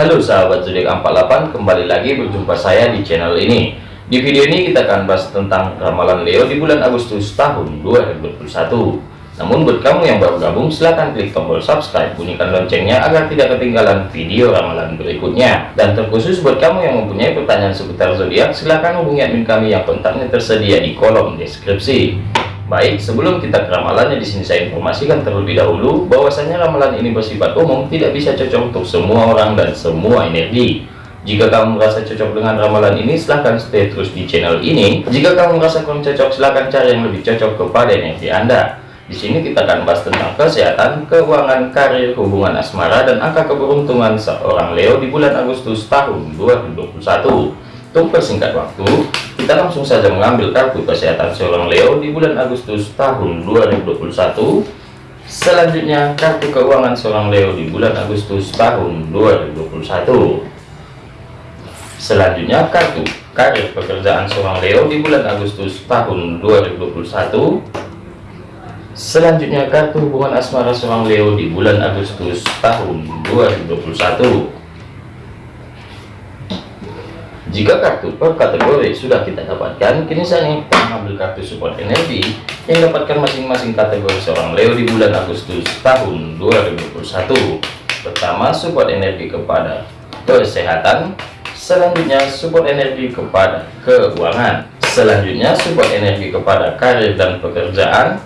Halo sahabat zodiak 48 kembali lagi berjumpa saya di channel ini. Di video ini kita akan bahas tentang ramalan Leo di bulan Agustus tahun 2021 namun buat kamu yang baru gabung silahkan klik tombol subscribe bunyikan loncengnya agar tidak ketinggalan video ramalan berikutnya. Dan terkhusus buat kamu yang mempunyai pertanyaan seputar zodiak silahkan hubungi admin kami yang kontaknya tersedia di kolom deskripsi Baik, sebelum kita ke ramalannya di sini saya informasikan terlebih dahulu bahwasanya ramalan ini bersifat umum, tidak bisa cocok untuk semua orang dan semua energi. Jika kamu merasa cocok dengan ramalan ini, silahkan stay terus di channel ini. Jika kamu merasa kurang cocok, silahkan cari yang lebih cocok kepada energi Anda. Di sini kita akan bahas tentang kesehatan, keuangan, karir, hubungan asmara, dan angka keberuntungan seorang Leo di bulan Agustus tahun 2021. Untuk persingkat waktu, kita langsung saja mengambil kartu kesehatan seorang Leo di bulan Agustus tahun 2021. Selanjutnya, kartu keuangan seorang Leo di bulan Agustus tahun 2021. Selanjutnya, kartu karir pekerjaan seorang Leo di bulan Agustus tahun 2021. Selanjutnya, kartu hubungan asmara seorang Leo di bulan Agustus tahun 2021. Jika kartu per kategori sudah kita dapatkan, kini saya ingin mengambil kartu support energi yang dapatkan masing-masing kategori seorang Leo di bulan Agustus tahun 2021. Pertama, support energi kepada kesehatan, selanjutnya support energi kepada keuangan, selanjutnya support energi kepada karir dan pekerjaan,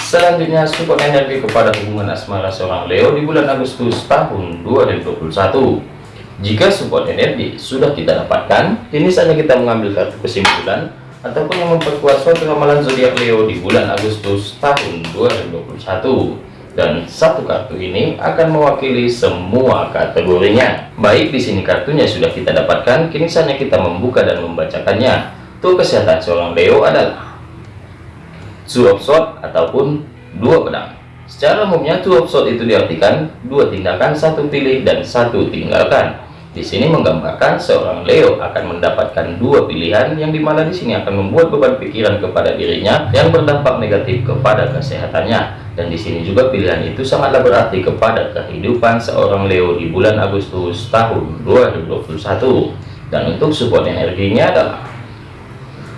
selanjutnya support energi kepada hubungan asmara seorang Leo di bulan Agustus tahun 2021. Jika support energi sudah kita dapatkan, ini saja kita mengambil kartu kesimpulan ataupun yang memperkuat suatu ramalan zodiak Leo di bulan Agustus tahun 2021. Dan satu kartu ini akan mewakili semua kategorinya. Baik di sini kartunya sudah kita dapatkan, kini saja kita membuka dan membacakannya. Tuh kesehatan seorang Leo adalah Two of Swords ataupun dua pedang. Secara umumnya two of Swords itu diartikan dua tindakan, satu pilih dan satu tinggalkan. Di sini menggambarkan seorang Leo akan mendapatkan dua pilihan yang di mana di sini akan membuat beban pikiran kepada dirinya yang berdampak negatif kepada kesehatannya. Dan di sini juga pilihan itu sangatlah berarti kepada kehidupan seorang Leo di bulan Agustus tahun 2021. Dan untuk support energinya adalah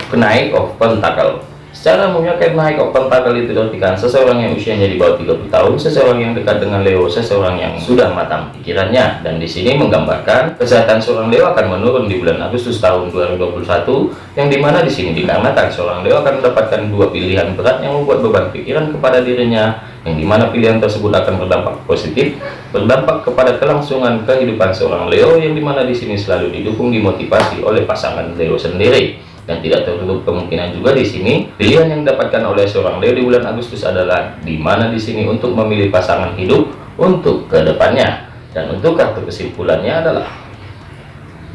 kenaik of pentacle Secara umumnya kayak naik tackle itu diartikan seseorang yang usianya di bawah 30 tahun, seseorang yang dekat dengan Leo, seseorang yang sudah matang pikirannya. Dan di sini menggambarkan kesehatan seorang Leo akan menurun di bulan Agustus tahun 2021, yang di mana di sini dikarenakan seorang Leo akan mendapatkan dua pilihan berat yang membuat beban pikiran kepada dirinya, yang di mana pilihan tersebut akan berdampak positif, berdampak kepada kelangsungan kehidupan seorang Leo, yang di mana di sini selalu didukung dimotivasi oleh pasangan Leo sendiri dan tidak tertutup kemungkinan juga di sini pilihan yang didapatkan oleh seorang Leo di bulan Agustus adalah di mana di sini untuk memilih pasangan hidup untuk ke depannya. Dan untuk kartu kesimpulannya adalah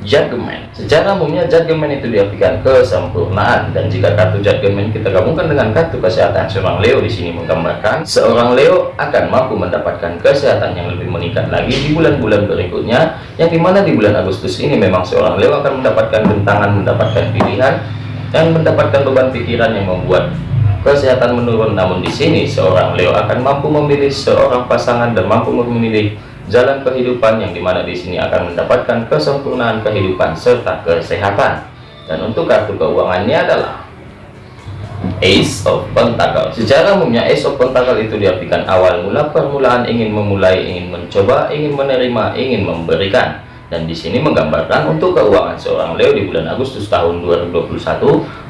Judgment. Secara umumnya Judgment itu diartikan kesempurnaan dan jika kartu Judgment kita gabungkan dengan kartu kesehatan seorang Leo di sini menggambarkan seorang Leo akan mampu mendapatkan kesehatan yang lebih meningkat lagi di bulan-bulan berikutnya yang di mana di bulan Agustus ini memang seorang Leo akan mendapatkan bentangan mendapatkan pilihan dan mendapatkan beban pikiran yang membuat kesehatan menurun namun di sini seorang Leo akan mampu memilih seorang pasangan dan mampu memilih jalan kehidupan yang di mana di sini akan mendapatkan kesempurnaan kehidupan serta kesehatan. Dan untuk kartu keuangannya adalah Ace of Pentacle secara umumnya Ace of Pentacle itu diartikan awal mula permulaan ingin memulai ingin mencoba ingin menerima ingin memberikan dan di sini menggambarkan untuk keuangan seorang Leo di bulan Agustus tahun 2021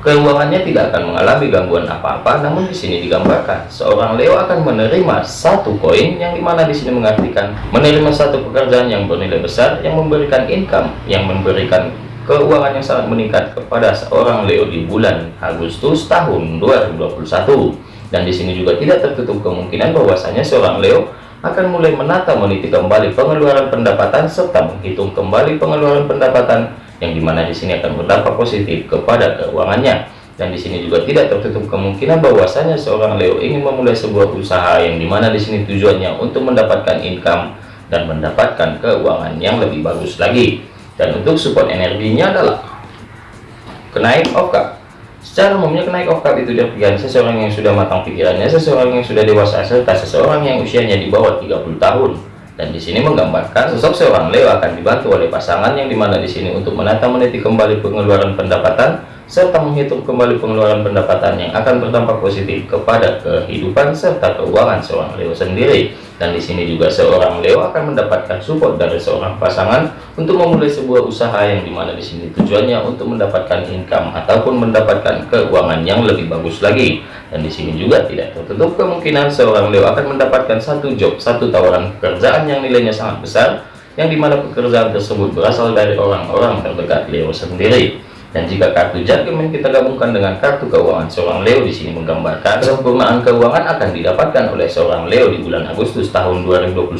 keuangannya tidak akan mengalami gangguan apa-apa namun di sini digambarkan seorang Leo akan menerima satu koin yang di mana di sini mengartikan menerima satu pekerjaan yang bernilai besar yang memberikan income yang memberikan keuangan yang sangat meningkat kepada seorang Leo di bulan Agustus tahun 2021 dan di sini juga tidak tertutup kemungkinan bahwasanya seorang Leo akan mulai menata meniti kembali pengeluaran pendapatan serta menghitung kembali pengeluaran pendapatan yang di mana di sini akan berdampak positif kepada keuangannya. Dan di sini juga tidak tertutup kemungkinan bahwasanya seorang Leo ingin memulai sebuah usaha yang di mana di sini tujuannya untuk mendapatkan income dan mendapatkan keuangan yang lebih bagus lagi. Dan untuk support energinya adalah kenaik of cup Secara umumnya kenaik cup itu diartikan seseorang yang sudah matang pikirannya, seseorang yang sudah dewasa, serta seseorang yang usianya di bawah 30 tahun. dan di sini menggambarkan sosok seorang Leo akan dibantu oleh pasangan yang di mana di sini untuk menata meniti kembali pengeluaran pendapatan serta menghitung kembali pengeluaran pendapatan yang akan berdampak positif kepada kehidupan serta keuangan seorang Leo sendiri. Dan di sini juga seorang Leo akan mendapatkan support dari seorang pasangan untuk memulai sebuah usaha yang di mana di sini tujuannya untuk mendapatkan income ataupun mendapatkan keuangan yang lebih bagus lagi. Dan di sini juga tidak tertutup kemungkinan seorang Leo akan mendapatkan satu job, satu tawaran pekerjaan yang nilainya sangat besar, yang di mana pekerjaan tersebut berasal dari orang-orang terdekat Leo sendiri. Dan jika kartu judgment kita gabungkan dengan kartu keuangan seorang Leo di sini menggambarkan kesempurnaan keuangan akan didapatkan oleh seorang Leo di bulan Agustus tahun 2021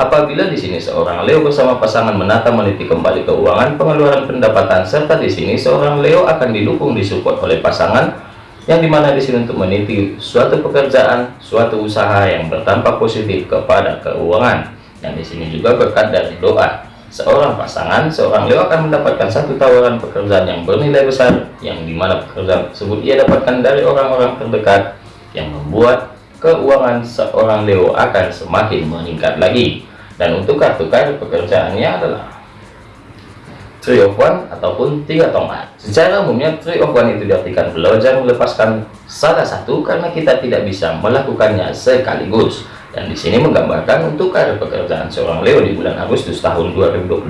apabila di sini seorang Leo bersama pasangan menata meniti kembali keuangan pengeluaran pendapatan serta di sini seorang Leo akan didukung disupport oleh pasangan yang di mana di sini untuk meniti suatu pekerjaan suatu usaha yang berdampak positif kepada keuangan. Dan di sini juga berkat dari doa seorang pasangan seorang Leo akan mendapatkan satu tawaran pekerjaan yang bernilai besar yang di mana pekerjaan tersebut ia dapatkan dari orang-orang terdekat yang membuat keuangan seorang Leo akan semakin meningkat lagi. Dan untuk kartu kartu pekerjaannya adalah Three of One ataupun tiga tongkat. Secara umumnya Three of One itu diartikan belajar melepaskan salah satu karena kita tidak bisa melakukannya sekaligus dan di sini menggambarkan untuk karir pekerjaan seorang Leo di bulan Agustus tahun 2021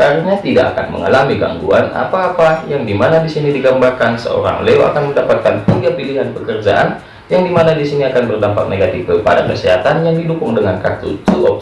karena tidak akan mengalami gangguan apa-apa yang di mana di sini digambarkan seorang Leo akan mendapatkan tiga pilihan pekerjaan yang di mana di sini akan berdampak negatif kepada kesehatan yang didukung dengan kartu two of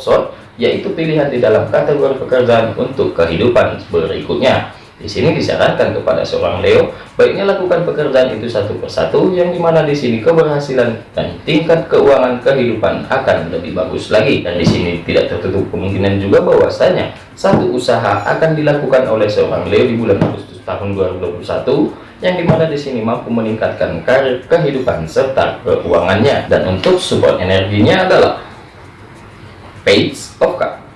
yaitu pilihan di dalam kategori pekerjaan untuk kehidupan berikutnya di sini disarankan kepada seorang Leo, baiknya lakukan pekerjaan itu satu persatu, yang di mana di sini keberhasilan dan tingkat keuangan kehidupan akan lebih bagus lagi. Dan di sini tidak tertutup kemungkinan juga bahwasanya satu usaha akan dilakukan oleh seorang Leo di bulan Agustus tahun 2021, yang di mana di sini mampu meningkatkan karir kehidupan serta keuangannya. Dan untuk support energinya adalah Page of Cups.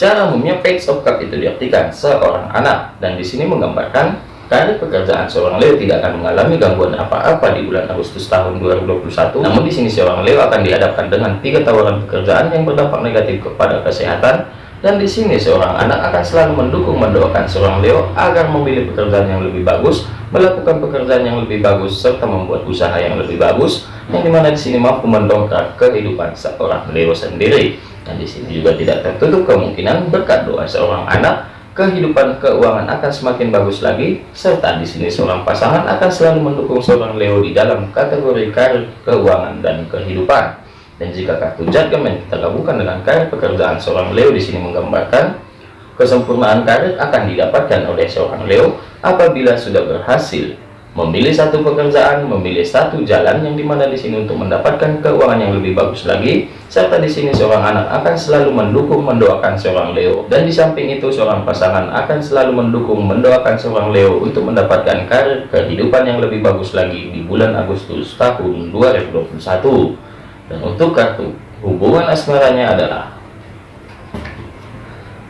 Secara umumnya page of cup itu diartikan seorang anak dan di sini menggambarkan karir pekerjaan seorang Leo tidak akan mengalami gangguan apa-apa di bulan Agustus tahun 2021. Namun di sini seorang Leo akan dihadapkan dengan tiga tawaran pekerjaan yang berdampak negatif kepada kesehatan dan di sini seorang anak akan selalu mendukung mendoakan seorang Leo agar memilih pekerjaan yang lebih bagus, melakukan pekerjaan yang lebih bagus serta membuat usaha yang lebih bagus yang di mana di sini mampu mendongkrak kehidupan seorang Leo sendiri. Dan di sini juga tidak tertutup kemungkinan berkat doa seorang anak, kehidupan keuangan akan semakin bagus lagi, serta di sini seorang pasangan akan selalu mendukung seorang Leo di dalam kategori karir, keuangan, dan kehidupan. Dan jika kartu judgment kita gabungkan dengan karir pekerjaan seorang Leo di sini menggambarkan kesempurnaan karir akan didapatkan oleh seorang Leo apabila sudah berhasil memilih satu pekerjaan, memilih satu jalan yang di mana di sini untuk mendapatkan keuangan yang lebih bagus lagi, serta di sini seorang anak akan selalu mendukung mendoakan seorang Leo, dan di samping itu seorang pasangan akan selalu mendukung mendoakan seorang Leo untuk mendapatkan karir kehidupan yang lebih bagus lagi di bulan Agustus tahun 2021. Dan untuk kartu hubungan asmaranya adalah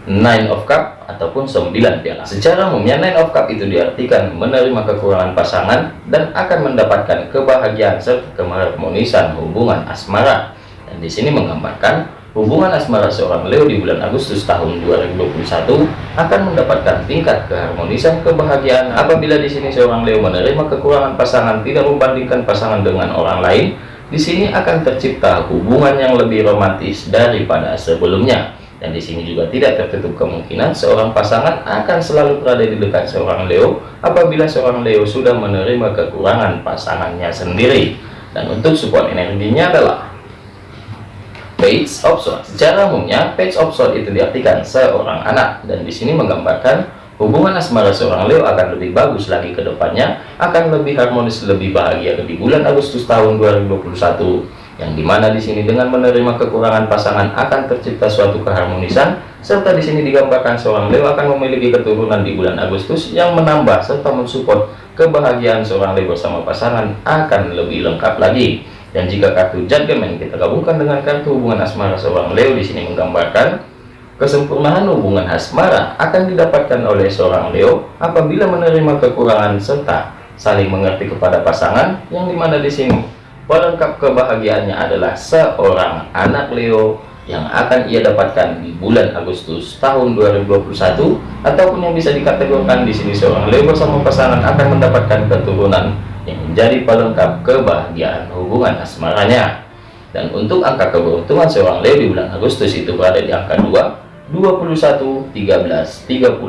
Nine of Cup ataupun 9 piala. Secara umumnya Nine of Cup itu diartikan menerima kekurangan pasangan dan akan mendapatkan kebahagiaan serta keharmonisan hubungan asmara. Dan di sini menggambarkan hubungan asmara seorang Leo di bulan Agustus tahun 2021 akan mendapatkan tingkat keharmonisan kebahagiaan apabila di sini seorang Leo menerima kekurangan pasangan tidak membandingkan pasangan dengan orang lain. Di sini akan tercipta hubungan yang lebih romantis daripada sebelumnya dan di sini juga tidak tertutup kemungkinan seorang pasangan akan selalu berada di dekat seorang Leo apabila seorang Leo sudah menerima kekurangan pasangannya sendiri. Dan untuk support energinya adalah Page of Swords. Secara umumnya, Page of Swords itu diartikan seorang anak dan di sini menggambarkan hubungan asmara seorang Leo akan lebih bagus lagi ke depannya, akan lebih harmonis, lebih bahagia di bulan Agustus tahun 2021 yang di mana di sini dengan menerima kekurangan pasangan akan tercipta suatu keharmonisan serta di sini digambarkan seorang Leo akan memiliki keturunan di bulan Agustus yang menambah serta mensupport kebahagiaan seorang Leo bersama pasangan akan lebih lengkap lagi. Dan jika kartu judgment kita gabungkan dengan kartu hubungan asmara seorang Leo di sini menggambarkan kesempurnaan hubungan asmara akan didapatkan oleh seorang Leo apabila menerima kekurangan serta saling mengerti kepada pasangan yang di mana di sini. Pelengkap kebahagiaannya adalah seorang anak Leo yang akan ia dapatkan di bulan Agustus tahun 2021 ataupun yang bisa dikategorikan di sini seorang Leo bersama pasangan akan mendapatkan keturunan yang menjadi pelengkap kebahagiaan hubungan asmaranya. Dan untuk angka keberuntungan seorang Leo di bulan Agustus itu berada di angka 2 21 13 39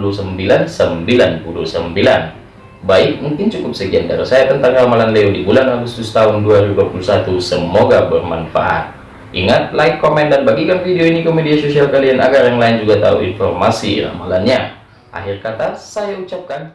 99 Baik, mungkin cukup sekian dari saya tentang ramalan Leo di bulan Agustus tahun 2021. Semoga bermanfaat. Ingat, like, komen, dan bagikan video ini ke media sosial kalian agar yang lain juga tahu informasi ramalannya. Akhir kata, saya ucapkan